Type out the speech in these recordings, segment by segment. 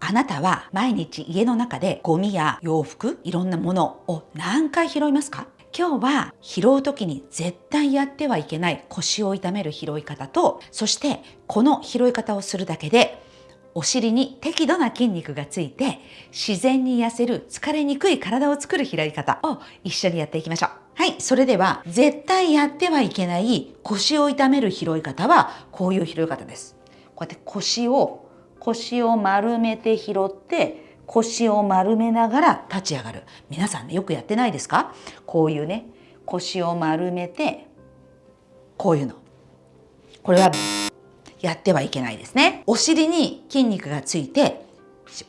あなたは毎日家の中でゴミや洋服、いろんなものを何回拾いますか？今日は拾う時に絶対やってはいけない腰を痛める拾い方とそしてこの拾い方をするだけでお尻に適度な筋肉がついて自然に痩せる疲れにくい体を作る拾い方を一緒にやっていきましょう。はい、それでは絶対やってはいけない腰を痛める拾い方はこういう拾い方です。こうやって腰を腰を丸めて拾って腰を丸めながら立ち上がる。皆さんねよくやってないですか？こういうね腰を丸めてこういうの。これはやってはいけないですね。お尻に筋肉がついて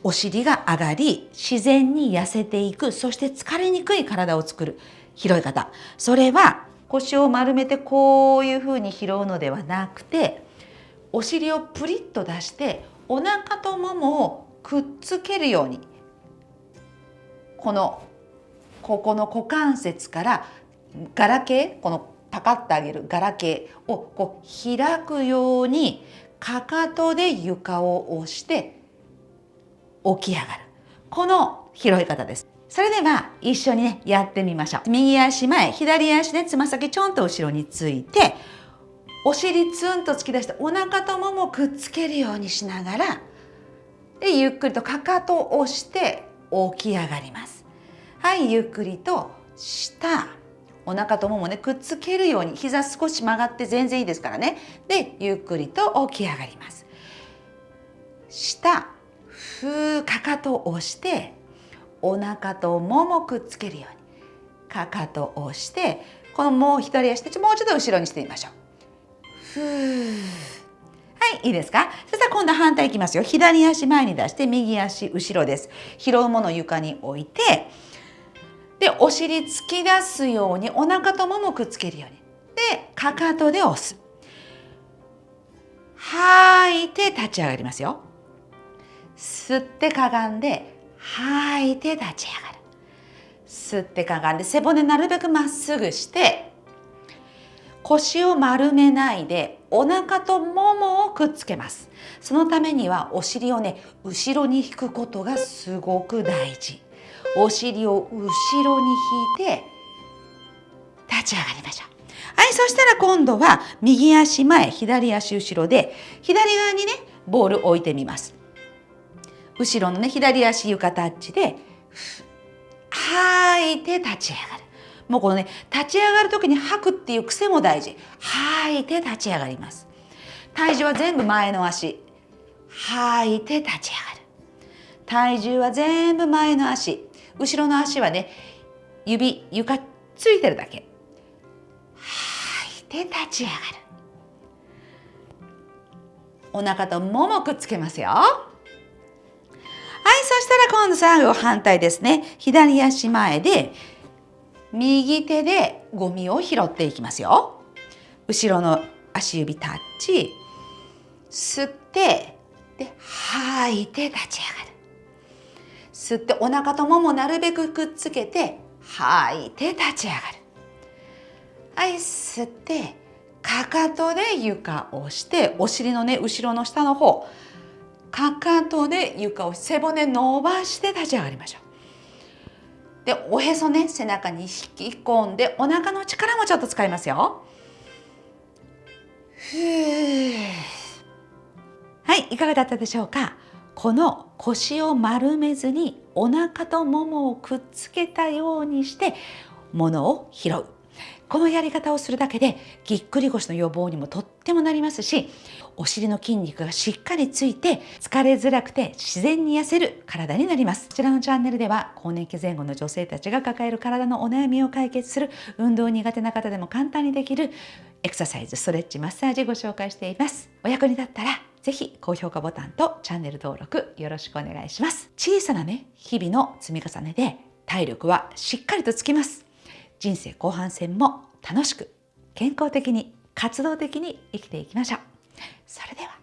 お尻が上がり自然に痩せていくそして疲れにくい体を作る拾い方それは腰を丸めてこういうふうに拾うのではなくてお尻をプリッと出してお腹とももをくっつけるようにこのここの股関節からガラケーこのパカッと上げるガラケーをこう開くようにかかとで床を押して起き上がる。この拾い方です。それでは一緒にねやってみましょう。右足前左足でつま先ちょんと後ろについてお尻ツンと突き出してお腹とももくっつけるようにしながらでゆっくりとかかとを押して起き上がります。はいゆっくりと下。お腹とももねくっつけるように膝少し曲がって全然いいですからね。でゆっくりと起き上がります。下。ふーかかとを押してお腹とももくっつけるようにかかとを押してこのもう左足でもうちょっと後ろにしてみましょう。ふーはい、いいですか？そしたら今度反対いきますよ。左足前に出して、右足後ろです。拾うものを床に置いて、で、お尻突き出すようにお腹とももくっつけるように。で、かかとで押す。吐いて立ち上がりますよ。吸ってかがんで、吐いて立ち上がる。吸ってかがんで背骨なるべくまっすぐして腰を丸めないでお腹とももをくっつけます。そのためにはお尻をね後ろに引くことがすごく大事。お尻を後ろに引いて立ち上がりましょう。はいそしたら今度は右足前左足後ろで左側にねボール置いてみます。後ろのね左足床タッチで吐いて立ち上がる。もうこのね立ち上がる時に吐くっていう癖も大事。吐いて立ち上がります。体重は全部前の足。吐いて立ち上がる。体重は全部前の足。後ろの足はね指床ついてるだけ。吐いて立ち上がる。お腹とももくっつけますよ。はいそしたら今度最後反対ですね。左足前で右手でゴミを拾っていきますよ。後ろの足指タッチ。吸ってで吐いて立ち上がる。吸ってお腹とももなるべくくっつけて吐いて立ち上がる。はい吸ってかかとで床を押してお尻のね後ろの下の方。かかとで床を背骨伸ばして立ち上がりましょう。でおへそね背中に引き込んでお腹の力もちょっと使いますよ。はいいかがだったでしょうか？この腰を丸めずにお腹とももをくっつけたようにして物を拾うこのやり方をするだけでぎっくり腰の予防にもとってもなりますしお尻の筋肉がしっかりついて疲れづらくて自然に痩せる体になります。こちらのチャンネルでは更年期前後の女性たちが抱える体のお悩みを解決する運動苦手な方でも簡単にできるエクササイズストレッチマッサージご紹介しています。お役に立ったらぜひ高評価ボタンとチャンネル登録よろしくお願いします。小さなね日々の積み重ねで体力はしっかりとつきます。人生後半戦も楽しく健康的に活動的に生きていきましょう。それでは